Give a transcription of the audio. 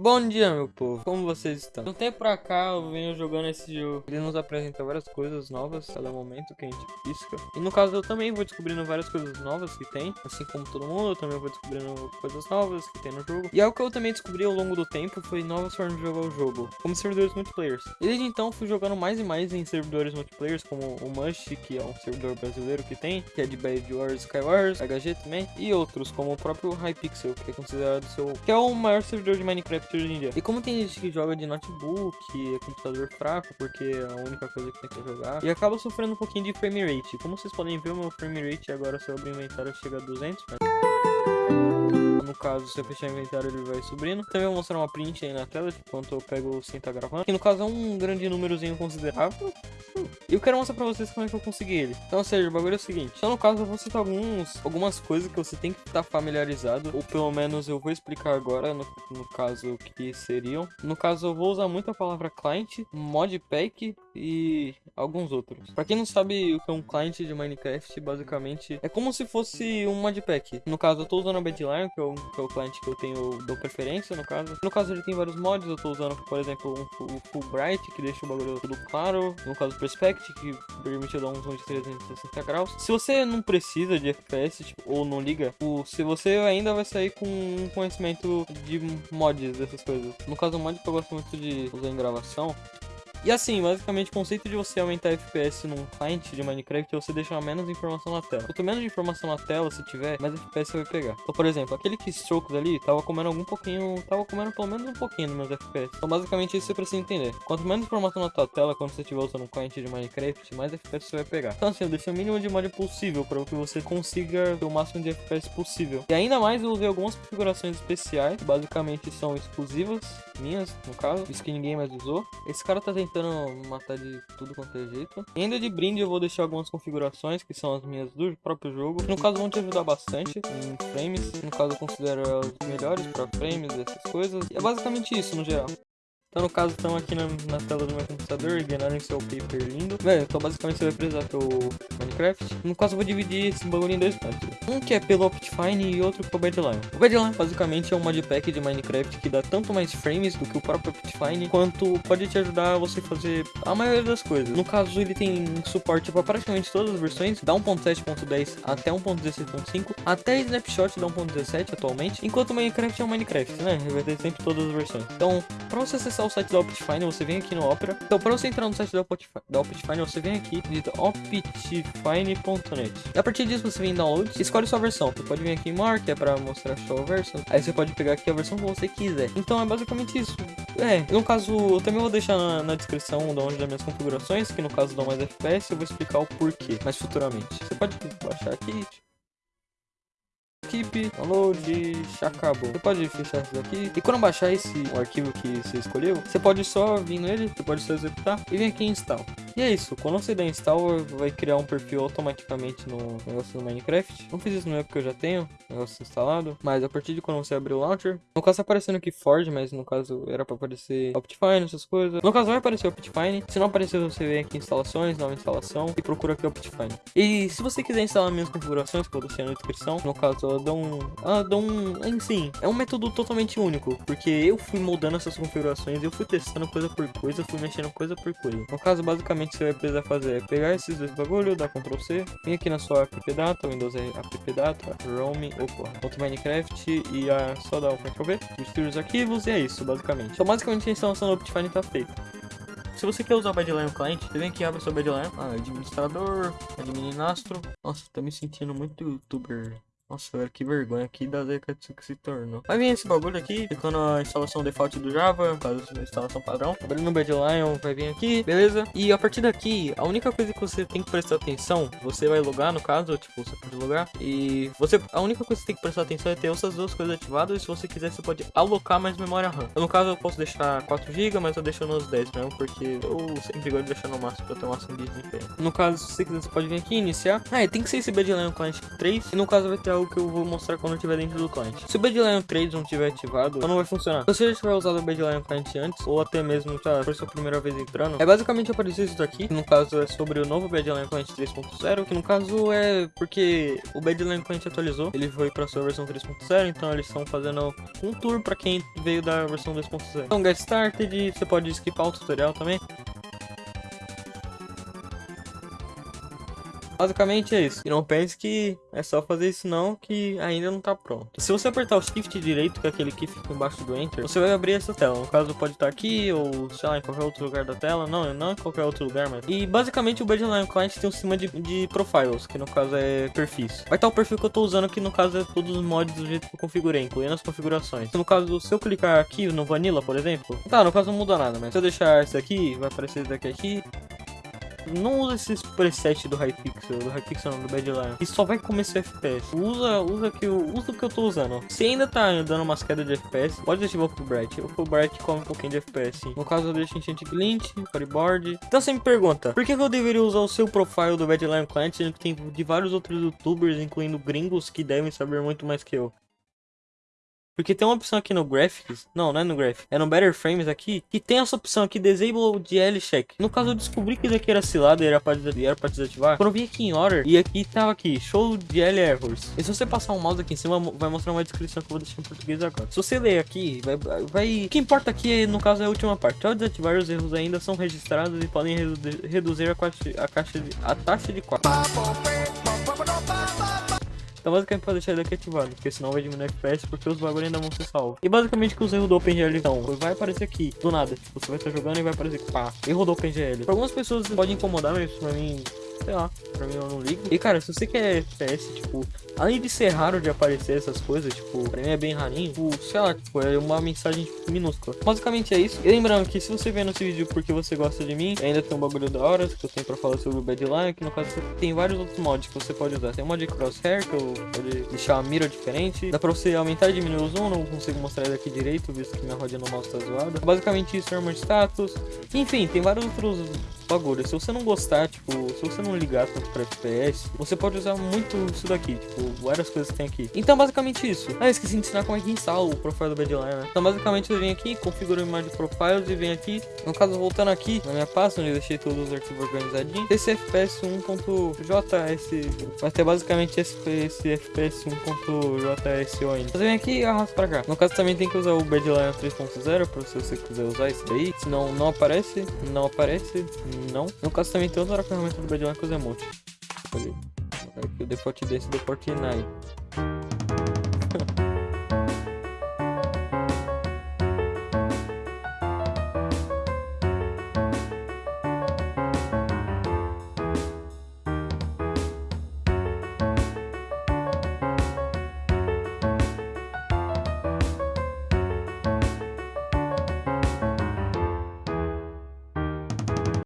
Bom dia, meu povo. Como vocês estão? De um tempo pra cá, eu venho jogando esse jogo. Ele nos apresenta várias coisas novas cada momento que a gente pisca. E no caso, eu também vou descobrindo várias coisas novas que tem. Assim como todo mundo, eu também vou descobrindo coisas novas que tem no jogo. E algo que eu também descobri ao longo do tempo foi novas formas de jogar o jogo, como servidores multiplayers. E desde então, fui jogando mais e mais em servidores multiplayers, como o Mush, que é um servidor brasileiro que tem, que é de Bad Wars Skywars, HG também, e outros, como o próprio Hypixel, que é considerado seu... que é o maior servidor de Minecraft hoje em dia. E como tem gente que joga de notebook, é computador fraco, porque é a única coisa que tem que jogar, e acaba sofrendo um pouquinho de frame rate. Como vocês podem ver, o meu frame rate agora, se eu o inventário, chega a 200, mas... No caso, se eu fechar o inventário, ele vai subindo. Também vou mostrar uma print aí na tela, de quanto eu pego sem estar gravando. Que no caso é um grande númerozinho considerável. E eu quero mostrar pra vocês como é que eu consegui ele. Então, ou seja, o bagulho é o seguinte. Então, no caso, eu vou citar alguns, algumas coisas que você tem que estar familiarizado. Ou pelo menos eu vou explicar agora, no, no caso, o que seriam. No caso, eu vou usar muito a palavra client, modpack e alguns outros. Pra quem não sabe o que é um client de Minecraft, basicamente, é como se fosse um modpack. No caso, eu tô usando a Badlion, que é o, que é o client que eu tenho, dou preferência, no caso. No caso, ele tem vários mods, eu tô usando, por exemplo, um, o Fulbright, que deixa o bagulho tudo claro. No caso, o Perspect, que permite eu dar um zoom de 360 graus. Se você não precisa de FPS, tipo, ou não liga, o, se você ainda vai sair com um conhecimento de mods, dessas coisas. No caso, o mod que eu gosto muito de usar em gravação e assim, basicamente o conceito de você aumentar FPS num client de Minecraft é você deixar menos informação na tela. Quanto menos informação na tela você tiver, mais FPS você vai pegar. Então, por exemplo, aquele que strokes ali tava comendo algum pouquinho, tava comendo pelo menos um pouquinho nos meus FPS. Então, basicamente isso você precisa entender. Quanto menos informação na tua tela quando você estiver usando um client de Minecraft, mais FPS você vai pegar. Então, assim, eu deixei o mínimo de mod possível para que você consiga ter o máximo de FPS possível. E ainda mais eu usei algumas configurações especiais, que basicamente são exclusivas minhas, no caso, isso que ninguém mais usou. Esse cara tá tentando matar de tudo quanto é jeito. E ainda de brinde eu vou deixar algumas configurações, que são as minhas do próprio jogo, no caso vão te ajudar bastante em frames. No caso eu considero elas melhores para frames, essas coisas. E é basicamente isso no geral. Então no caso estamos aqui na, na, tela do meu computador, ignorem seu paper lindo. Velho, então basicamente você vai precisar do Minecraft. No caso eu vou dividir esse bagulho em dois partes. Um que é pelo Optifine e outro pelo Badlion. O Badlion basicamente é um modpack de Minecraft que dá tanto mais frames do que o próprio Optifine, quanto pode te ajudar a você fazer a maioria das coisas. No caso ele tem suporte para praticamente todas as versões, da 1.7.10 até 1.16.5, até Snapshot da 1.17 atualmente, enquanto o Minecraft é um Minecraft, né? Ele vai ter sempre todas as versões. Então, para você acessar o site da Optifine, você vem aqui no Opera. Então, para você entrar no site da Optifine, da Optifine você vem aqui, digita optifine.net. A partir disso, você vem em download, escolhe sua versão. Você pode vir aqui em que é para mostrar sua versão. Aí você pode pegar aqui a versão que você quiser. Então, é basicamente isso. É, no caso, eu também vou deixar na, na descrição de onde das minhas configurações, que no caso dão mais FPS, eu vou explicar o porquê, mas futuramente. Você pode baixar aqui, Keep, download, acabou. Você pode fechar isso daqui. E quando baixar esse arquivo que você escolheu, você pode só vir nele, você pode só executar e vir aqui em install. E é isso, quando você der install, vai criar um perfil automaticamente no negócio do Minecraft. Não fiz isso no meu porque eu já tenho o negócio instalado, mas a partir de quando você abrir o launcher, no caso tá aparecendo aqui Forge, mas no caso era para aparecer Optifine, essas coisas. No caso vai aparecer Optifine, se não aparecer você vem aqui em instalações, nova instalação e procura aqui Optifine. E se você quiser instalar minhas configurações, que eu deixei na descrição, no caso ela dá um, ela dá um, enfim, é um método totalmente único, porque eu fui moldando essas configurações, eu fui testando coisa por coisa, fui mexendo coisa por coisa. No caso basicamente que você vai precisar fazer é pegar esses dois bagulho, dar Ctrl C, vir aqui na sua app data, Windows app data, Roam, opa, ponto Minecraft e a, só dar o Ctrl V, destruir os arquivos e é isso, basicamente. Então basicamente a instalação do Optifine está feita. Se você quer usar o Badlion Client, você vem aqui, abre o seu Badlion, ah, administrador, administro. Nossa, tô me sentindo muito youtuber nossa, velho, que vergonha aqui da década que se tornou. Vai vir esse bagulho aqui, ficando a instalação default do Java, caso a instalação padrão. Abrindo o Badlion, vai vir aqui, beleza? E a partir daqui, a única coisa que você tem que prestar atenção, você vai logar no caso, tipo, você pode logar. E você, a única coisa que você tem que prestar atenção é ter essas duas coisas ativadas. E se você quiser, você pode alocar mais memória RAM. No caso, eu posso deixar 4 GB, mas eu deixo nos 10 mesmo, porque eu sempre gosto de deixar no máximo pra ter o máximo de. No caso, se você quiser, você pode vir aqui iniciar. Ah, tem que ser esse Badlion Client 3. E no caso, vai ter o que eu vou mostrar quando estiver dentro do cliente. Se o Badlion 3 não tiver ativado, não vai funcionar. Se você já tiver usado o Badlion Client antes, ou até mesmo tá, for sua primeira vez entrando, é basicamente aparecer isso daqui, que no caso é sobre o novo Badlion Client 3.0, que no caso é porque o Badlion Client atualizou, ele foi para sua versão 3.0, então eles estão fazendo um tour para quem veio da versão 2.0. Então, Get Started, você pode skipar o tutorial também. Basicamente é isso. E não pense que é só fazer isso não, que ainda não tá pronto. Se você apertar o Shift direito, que é aquele que fica embaixo do Enter, você vai abrir essa tela. No caso, pode estar aqui ou, sei lá, em qualquer outro lugar da tela. Não, não em qualquer outro lugar, mas... E basicamente o Badlion Client tem um sistema de, de profiles, que no caso é perfis. Vai estar o perfil que eu tô usando, que no caso é todos os mods do jeito que eu configurei, incluindo as configurações. No caso, se eu clicar aqui no Vanilla, por exemplo... Tá, no caso não muda nada, mas se eu deixar esse aqui, vai aparecer daqui aqui não usa esses presets do Hypixel, do Hypixel não, do Badlion. E só vai comer seu FPS. Usa, usa, que eu, usa o que eu tô usando. Se ainda tá dando umas quedas de FPS, pode ativar o Fulbright. O Fulbright come um pouquinho de FPS. No caso, eu deixo Enchant Glint, Firebord. Então você me pergunta, por que, que eu deveria usar o seu profile do Badlion Client, sendo que tem de vários outros youtubers, incluindo gringos, que devem saber muito mais que eu? Porque tem uma opção aqui no Graphics, não, não é no Graphics, é no Better Frames aqui, que tem essa opção aqui, Disable DL Check. No caso, eu descobri que isso aqui era cilado e era pra, era pra desativar. Quando eu vim aqui em Order, e aqui tava aqui, Show DL Errors. E se você passar um mouse aqui em cima, vai mostrar uma descrição que eu vou deixar em português agora. Se você ler aqui, vai... vai... O que importa aqui, no caso, é a última parte. Ao desativar, os erros ainda são registrados e podem reduzir a, a, caixa de, a taxa de quadro. Então basicamente pode deixar ele ativado, porque senão vai diminuir FPS porque os bagulho ainda vão ser salvos. E basicamente que os erros do OpenGL então, vai aparecer aqui, do nada. Tipo, você vai estar jogando e vai aparecer, pá, erro do OpenGL. Pra algumas pessoas pode incomodar, mas pra mim sei lá, pra mim eu não ligo. E cara, se você quer FPS, tipo, além de ser raro de aparecer essas coisas, tipo, pra mim é bem rarinho, tipo, sei lá, tipo, é uma mensagem tipo, minúscula. Basicamente é isso. E lembrando que se você vê nesse vídeo porque você gosta de mim, ainda tem um bagulho da hora que eu tenho pra falar sobre o Badlion, que no caso tem vários outros mods que você pode usar. Tem um mod de crosshair, que eu pode deixar a mira diferente. Dá pra você aumentar e diminuir o zoom, não consigo mostrar ele aqui direito, visto que minha rodinha no mouse tá zoada. Basicamente isso, armor status. Enfim, tem vários outros bagulho. Se você não gostar, tipo, se você não ligar tanto pra FPS, você pode usar muito isso daqui, tipo, várias coisas que tem aqui. Então, basicamente isso. Ah, esqueci de ensinar como é que instala o profile do Badlion, né? Então, basicamente, eu venho aqui, configuro a imagem de profiles e venho aqui. No caso, voltando aqui na minha pasta, onde eu deixei todos os arquivos organizadinhos. Esse FPS 1.js vai ter basicamente esse, FPS 1.json. Você vem aqui e arrasta pra cá. No caso, também tem que usar o Badlion 3.0 pra se você quiser usar isso daí. Senão, não aparece, não aparece, não. No caso também tem outra ferramenta do Badlion que usa emote. Aqui o default desse default 9.